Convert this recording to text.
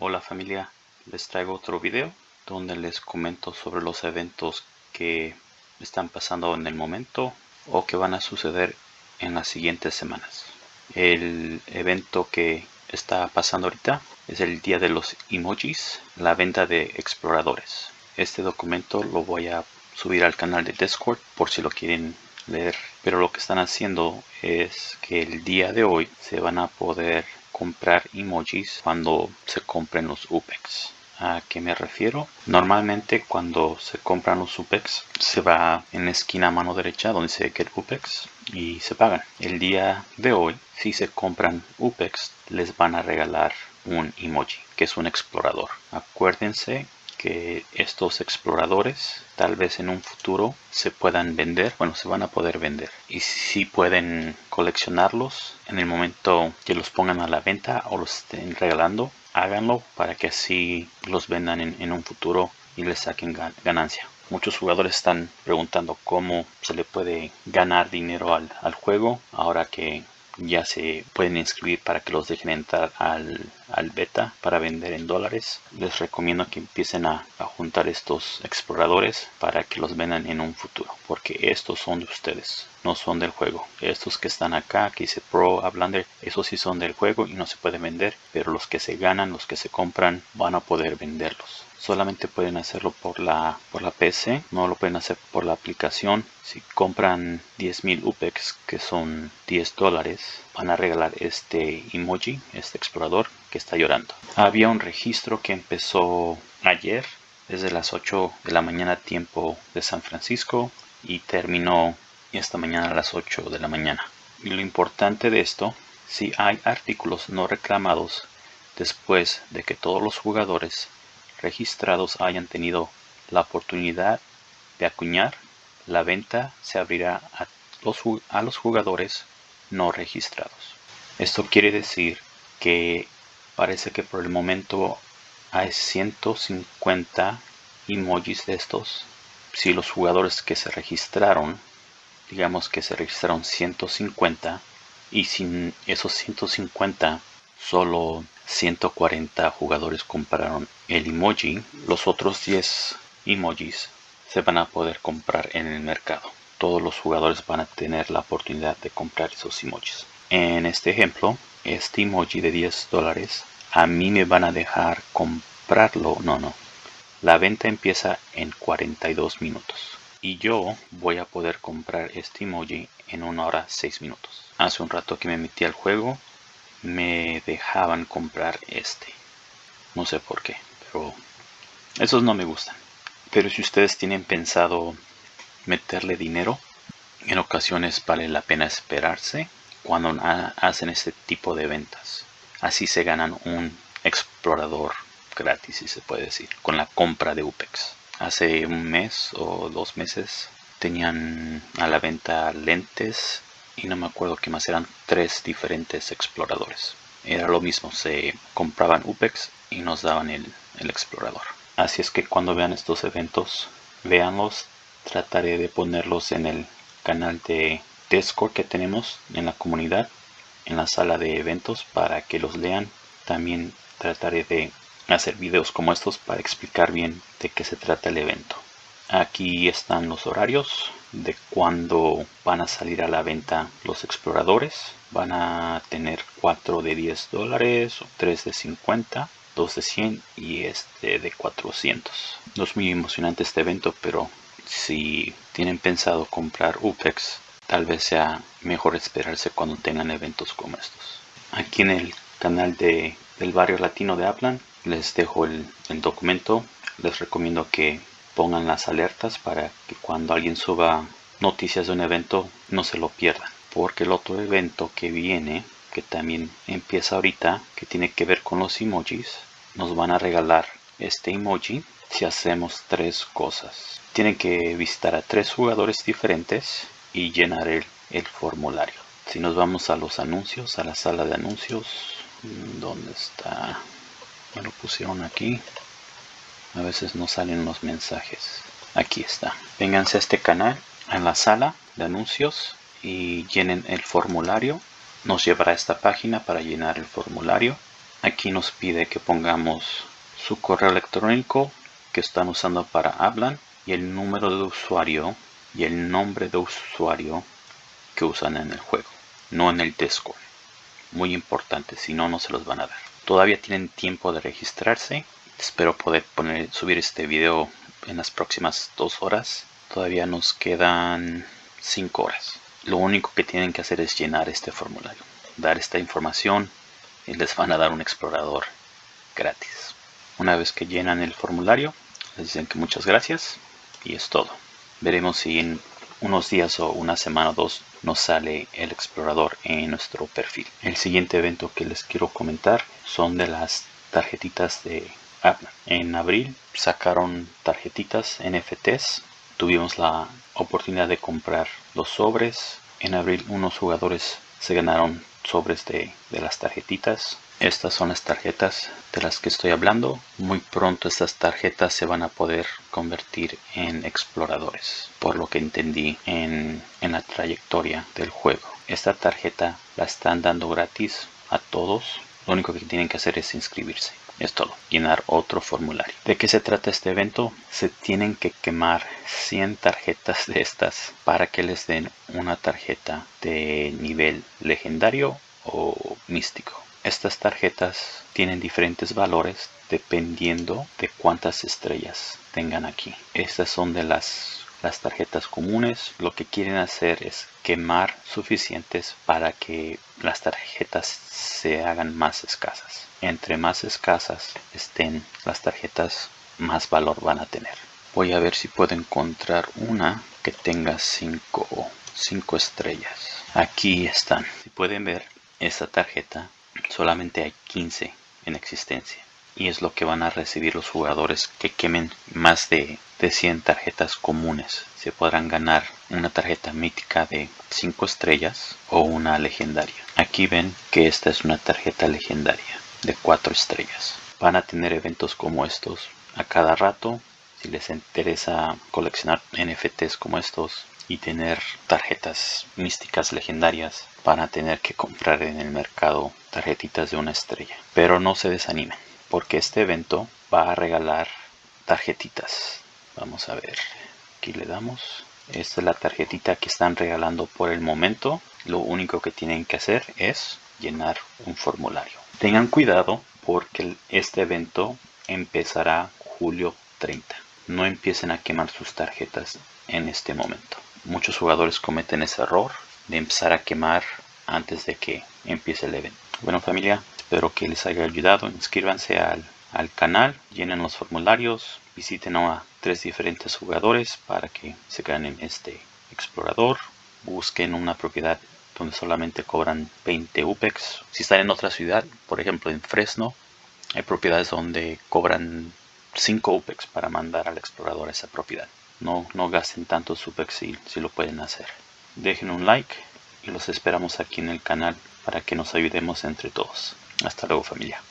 Hola familia, les traigo otro video donde les comento sobre los eventos que están pasando en el momento o que van a suceder en las siguientes semanas. El evento que está pasando ahorita es el día de los emojis, la venta de exploradores. Este documento lo voy a subir al canal de Discord por si lo quieren leer. Pero lo que están haciendo es que el día de hoy se van a poder comprar emojis cuando se compren los UPEX. ¿A qué me refiero? Normalmente cuando se compran los UPEX se va en la esquina a mano derecha donde se Get UPEX y se pagan. El día de hoy, si se compran UPEX, les van a regalar un emoji, que es un explorador. Acuérdense estos exploradores tal vez en un futuro se puedan vender, bueno, se van a poder vender. Y si pueden coleccionarlos en el momento que los pongan a la venta o los estén regalando, háganlo para que así los vendan en, un futuro y les saquen ganancia. Muchos jugadores están preguntando cómo se le puede ganar dinero al, al juego ahora que ya se pueden inscribir para que los dejen entrar al, beta para vender en dólares. Les recomiendo que empiecen a, juntar estos exploradores para que los vendan en un futuro porque estos son de ustedes no son del juego. Estos que están acá que dice pro Ablander esos sí son del juego y no se pueden vender pero los que se ganan los que se compran van a poder venderlos. Solamente pueden hacerlo por la por la PC no lo pueden hacer por la aplicación. Si compran 10.000 UPEX que son 10 dólares van a regalar este emoji este explorador está llorando había un registro que empezó ayer desde las 8 de la mañana tiempo de San Francisco y terminó esta mañana a las 8 de la mañana y lo importante de esto si hay artículos no reclamados después de que todos los jugadores registrados hayan tenido la oportunidad de acuñar, la venta se abrirá a los, a los jugadores no registrados. Esto quiere decir que parece que por el momento hay 150 emojis de estos. Si los jugadores que se registraron, digamos que se registraron 150 y sin esos 150 solo 140 jugadores compraron el emoji, los otros 10 emojis se van a poder comprar en el mercado. Todos los jugadores van a tener la oportunidad de comprar esos emojis. En este ejemplo, este emoji de 10 dólares, a mí me van a dejar comprarlo. No, no. La venta empieza en 42 minutos. Y yo voy a poder comprar este emoji en una hora 6 minutos. Hace un rato que me metí al juego, me dejaban comprar este. No sé por qué, pero esos no me gustan. Pero si ustedes tienen pensado meterle dinero, en ocasiones vale la pena esperarse cuando hacen este tipo de ventas. Así se ganan un explorador gratis, si se puede decir, con la compra de UPEX. Hace un mes o dos meses tenían a la venta lentes y no me acuerdo qué más eran tres diferentes exploradores era lo mismo se compraban UPEX y nos daban el, explorador así es que cuando vean estos eventos véanlos trataré de ponerlos en el canal de Discord que tenemos en la comunidad en la sala de eventos para que los lean. También trataré de hacer videos como estos para explicar bien de qué se trata el evento. Aquí están los horarios de cuando van a salir a la venta los exploradores. Van a tener 4 de 10 dólares o 3 de 50 2 de 100 y este de 400 no es muy emocionante este evento pero si tienen pensado comprar UPEX tal vez sea mejor esperarse cuando tengan eventos como estos. Aquí en el canal de, del barrio latino de Aplan les dejo el, el documento. Les recomiendo que pongan las alertas para que cuando alguien suba noticias de un evento no se lo pierdan. Porque el otro evento que viene que también empieza ahorita que tiene que ver con los emojis nos van a regalar este emoji si hacemos tres cosas. Tienen que visitar a tres jugadores diferentes y llenar el, el formulario. Si nos vamos a los anuncios a la sala de anuncios ¿dónde está? me lo pusieron aquí. A veces no salen los mensajes. Aquí está. Vénganse a este canal en la sala de anuncios y llenen el formulario. Nos llevará a esta página para llenar el formulario. Aquí nos pide que pongamos su correo electrónico que están usando para hablan y el número de usuario y el nombre de usuario que usan en el juego no en el Discord muy importante si no no se los van a dar. Todavía tienen tiempo de registrarse. Espero poder poner subir este video en las próximas dos horas. Todavía nos quedan cinco horas. Lo único que tienen que hacer es llenar este formulario dar esta información y les van a dar un explorador gratis. Una vez que llenan el formulario, les dicen que muchas gracias y es todo. Veremos si en unos días o una semana o dos nos sale el explorador en nuestro perfil. El siguiente evento que les quiero comentar son de las tarjetitas de Apple. En abril sacaron tarjetitas NFTs. Tuvimos la oportunidad de comprar los sobres. En abril unos jugadores se ganaron sobres de, las tarjetitas. Estas son las tarjetas de las que estoy hablando. Muy pronto estas tarjetas se van a poder convertir en exploradores, por lo que entendí en, la trayectoria del juego. Esta tarjeta la están dando gratis a todos. Lo único que tienen que hacer es inscribirse. Es todo, llenar otro formulario. ¿De qué se trata este evento? Se tienen que quemar 100 tarjetas de estas para que les den una tarjeta de nivel legendario o místico. Estas tarjetas tienen diferentes valores dependiendo de cuántas estrellas tengan aquí. Estas son de las, las tarjetas comunes. Lo que quieren hacer es quemar suficientes para que las tarjetas se hagan más escasas entre más escasas estén las tarjetas, más valor van a tener. Voy a ver si puedo encontrar una que tenga 5 cinco estrellas. Aquí están. Si pueden ver, esta tarjeta solamente hay 15 en existencia. Y es lo que van a recibir los jugadores que quemen más de, de 100 tarjetas comunes. Se podrán ganar una tarjeta mítica de 5 estrellas o una legendaria. Aquí ven que esta es una tarjeta legendaria de 4 estrellas. Van a tener eventos como estos a cada rato. Si les interesa coleccionar NFTs como estos y tener tarjetas místicas legendarias, van a tener que comprar en el mercado tarjetitas de una estrella. Pero no se desanimen, porque este evento va a regalar tarjetitas. Vamos a ver, aquí le damos. Esta es la tarjetita que están regalando por el momento. Lo único que tienen que hacer es llenar un formulario. Tengan cuidado porque este evento empezará julio 30. No empiecen a quemar sus tarjetas en este momento. Muchos jugadores cometen ese error de empezar a quemar antes de que empiece el evento. Bueno familia, espero que les haya ayudado. Inscríbanse al, al canal, llenen los formularios, visiten a tres diferentes jugadores para que se ganen este explorador. Busquen una propiedad donde solamente cobran 20 UPEX. Si están en otra ciudad, por ejemplo en Fresno, hay propiedades donde cobran 5 UPEX para mandar al explorador esa propiedad. No, no gasten tantos UPEX si, si lo pueden hacer. Dejen un like y los esperamos aquí en el canal para que nos ayudemos entre todos. Hasta luego familia.